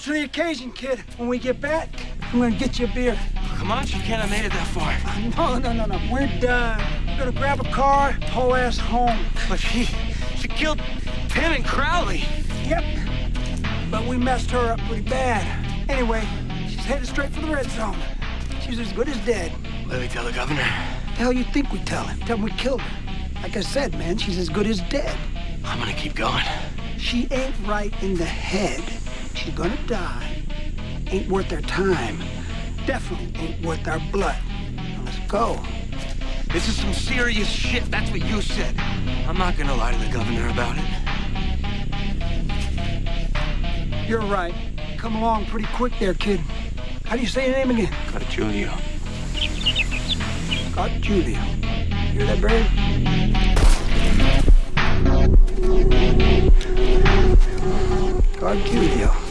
Rose to the occasion, kid. When we get back, I'm gonna get you a beer. Come on, you can't have made it that far. No, no, no, no. We're done. We're gonna grab a car, haul ass home. But she, she killed Tim and Crowley. Yep. But we messed her up pretty bad. Anyway, she's headed straight for the red zone. She's as good as dead. Let me tell the governor. The hell you think we tell him? Tell him we killed her. Like I said, man, she's as good as dead. I'm gonna keep going. She ain't right in the head. She's gonna die. Ain't worth our time. Definitely ain't worth our blood. Now let's go. This is some serious shit. That's what you said. I'm not gonna lie to the governor about it. You're right. Come along pretty quick there, kid. How do you say your name again? Gargulio. Hear that, I'll kill you.